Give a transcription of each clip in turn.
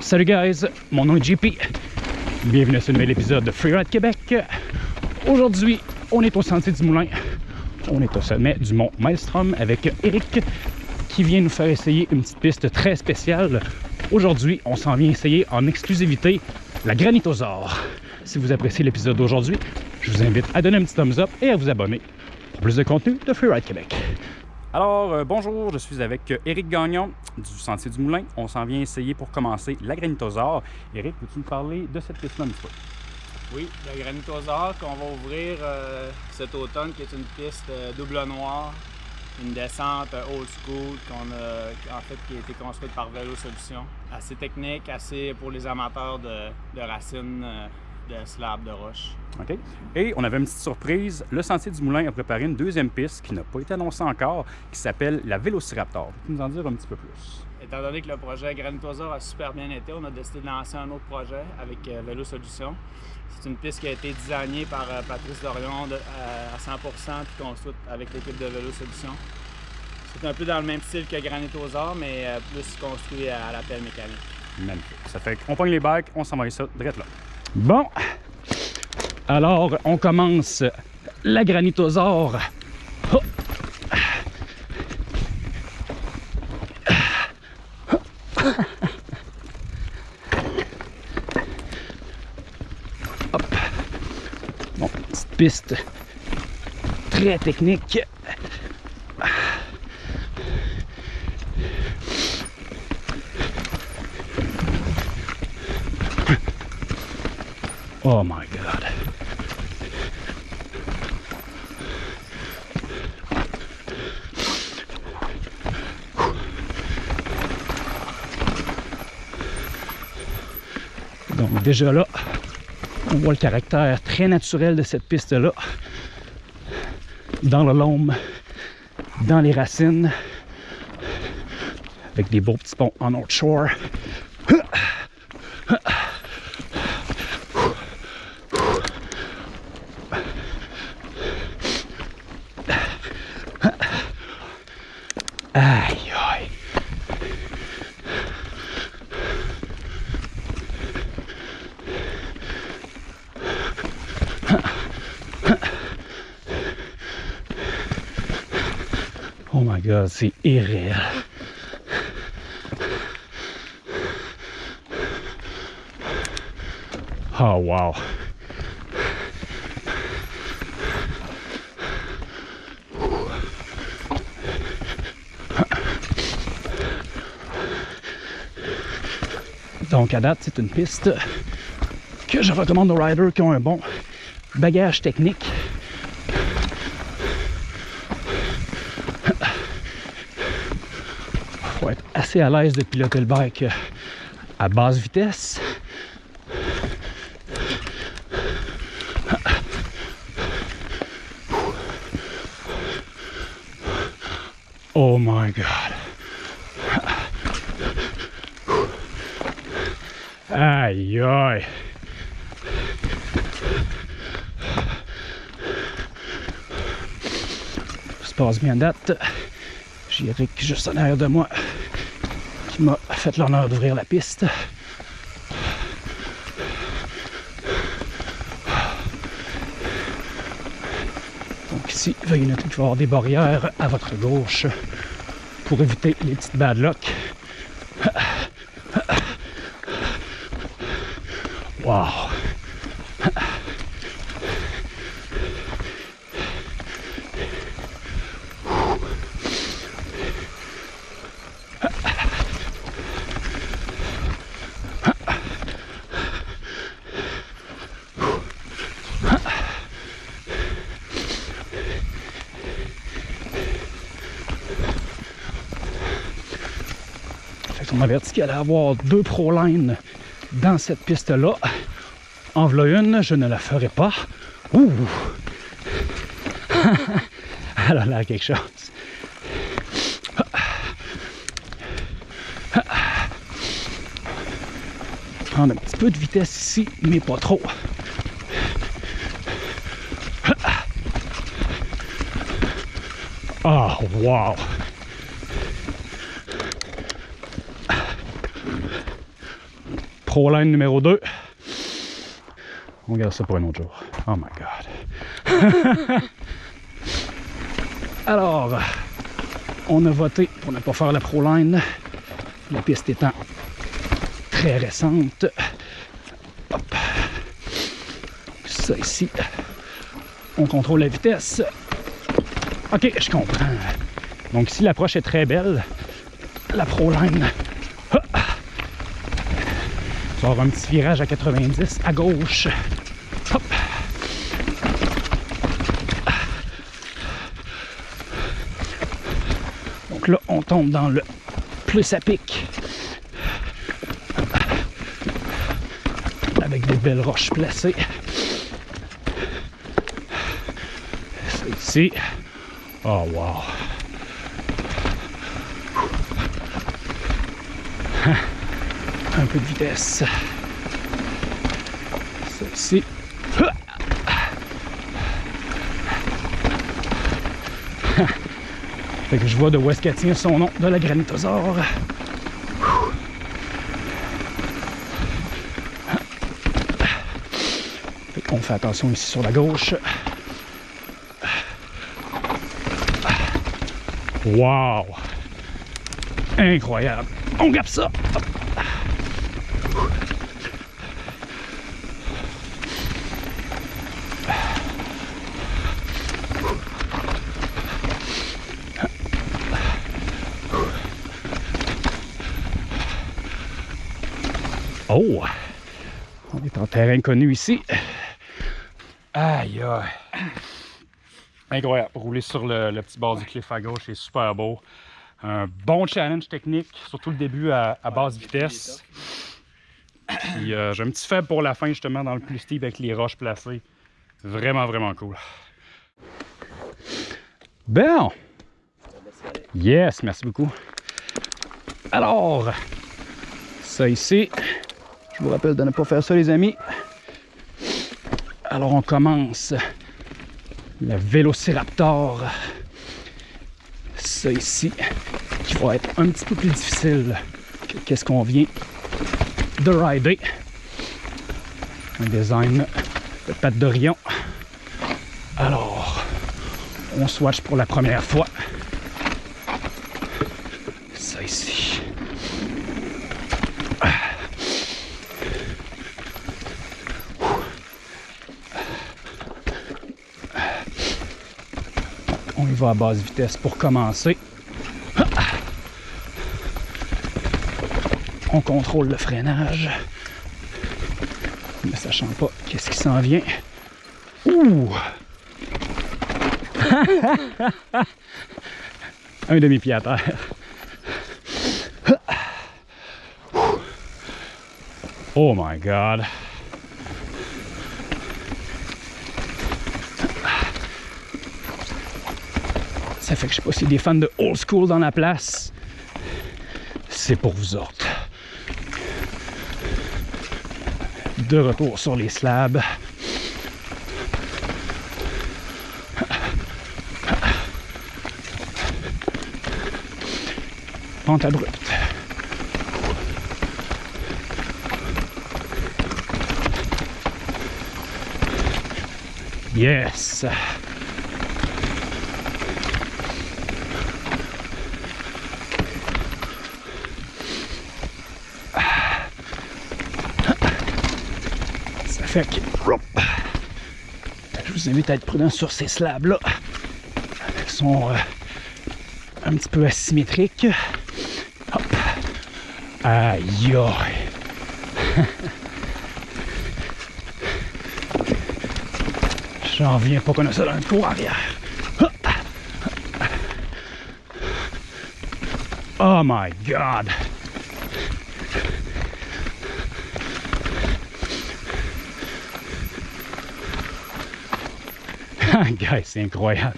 Salut guys, mon nom est JP. Bienvenue à ce nouvel épisode de Freeride Québec. Aujourd'hui, on est au Sentier du Moulin. On est au sommet du mont Maelstrom avec Eric qui vient nous faire essayer une petite piste très spéciale. Aujourd'hui, on s'en vient essayer en exclusivité la Granitosaure. Si vous appréciez l'épisode d'aujourd'hui, je vous invite à donner un petit thumbs up et à vous abonner pour plus de contenu de Freeride Québec. Alors, euh, bonjour, je suis avec Eric Gagnon du Sentier du Moulin. On s'en vient essayer pour commencer la Granitosaure. Eric, peux-tu nous parler de cette piste-là un petit peu? Oui, la Granitosaure qu'on va ouvrir euh, cet automne, qui est une piste euh, double noir, une descente euh, old school qu'on a, en fait, qui a été construite par Vélo Solutions. Assez technique, assez pour les amateurs de, racines, euh, de slabs, de roches. OK. Et on avait une petite surprise. Le Sentier du Moulin a préparé une deuxième piste qui n'a pas été annoncée encore, qui s'appelle la Vélociraptor. Peux-tu nous en dire un petit peu plus? Étant donné que le projet Granitosaure a super bien été, on a décidé de lancer un autre projet avec euh, Vélo Solutions. C'est une piste qui a été designée par euh, Patrice Dorion de- euh, à 100% puis construite avec l'équipe de Vélo Solutions. C'est un peu dans le même style que Granitosaure, mais plus construit à la pelle mécanique. Magnifique. Ça fait qu'on pogne les bacs, on s'en va ça direct là. Bon. Alors, on commence la granitosaure. Bon, petite piste très technique. Oh my god. Donc déjà là, on voit le caractère très naturel de cette piste-là. Dans le lombe, dans les racines, avec des beaux petits ponts en North Shore. Oh my god, c'est irréel. Oh wow. Donc à date, c'est une piste que je recommande aux riders qui ont un bon bagage technique. Faut être assez à l'aise de piloter le bike à basse vitesse. Oh my god. Aïe aïe. Ça se passe bien date. J'ai Eric juste en arrière de moi qui m'a fait l'honneur d'ouvrir la piste. Donc ici, veuillez noter qu'il va y avoir des barrières à votre gauche pour éviter les petites bad luck. Wow! Fait qu'on m'avertit qu'il allait avoir deux pro lines dans cette piste-là. En une, je ne la ferai pas. Ouh! Elle a l'air quelque chose. Prendre un petit peu de vitesse ici, mais pas trop. Ah, wow! Proline numéro 2. On garde ça pour un autre jour. Oh my god. Alors, on a voté pour ne pas faire la Proline. La piste étant très récente. Hop. Ça ici. On contrôle la vitesse. Ok, je comprends. Donc ici, l'approche est très belle. La Proline. Tu avoir un petit virage à 90 à gauche. Là, on tombe dans le plus à pic. Avec des belles roches placées. Ça ici. Oh wow. Un peu de vitesse. Ici. Fait que je vois de où est-ce qu'elle tient son nom, de la granitosaure. Qu'on fait attention ici sur la gauche. Wow! Incroyable! On gape ça! Oh! On est en terrain connu ici. Aïe aïe! Incroyable. Rouler sur le, petit bord du cliff à gauche, c'est super beau. Un bon challenge technique, surtout le début à, à basse vitesse. Puis euh, j'ai un petit faible pour la fin, justement, dans le plus steep avec les roches placées. Vraiment, vraiment cool. Bon! Yes, merci beaucoup. Alors, ça ici, je vous rappelle de ne pas faire ça, les amis. Alors, on commence le Vélociraptor. Ça ici, qui va être un petit peu plus difficile que qu'est-ce qu'on vient de rider. Un design de patte d'Orion. Alors, on swatch pour la première fois. Ça ici. Va à basse vitesse pour commencer. On contrôle le freinage. Ne sachant pas qu'est-ce qui s'en vient. Ouh! Un demi-pied à terre. Oh my god. Ça fait que je sais pas si des fans de old school dans la place. C'est pour vous autres. De retour sur les slabs. Pente abrupte. Yes! Je vous invite à être prudent sur ces slabs-là. Ils sont euh, un petit peu asymétriques. Hop. Aïe. J'en viens pas qu'on a ça dans le cours arrière. Oh my god. Guys, c'est incroyable.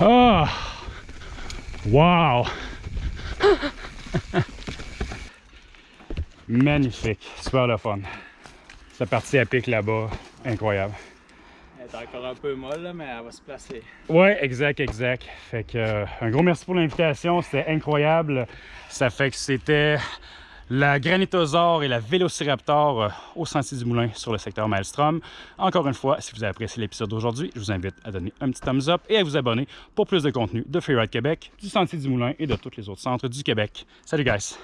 Oh. Wow! Magnifique, super le fun. Cette partie à pic là-bas, incroyable. Elle est encore un peu molle, là, mais elle va se placer. Ouais, exact, exact. Fait que euh, un gros merci pour l'invitation, c'était incroyable. Ça fait que c'était la Granitosaure et la Vélociraptor euh, au Sentier du Moulin sur le secteur Maelstrom. Encore une fois, si vous avez apprécié l'épisode d'aujourd'hui, je vous invite à donner un petit thumbs up et à vous abonner pour plus de contenu de Freeride Québec, du Sentier du Moulin et de tous les autres centres du Québec. Salut guys!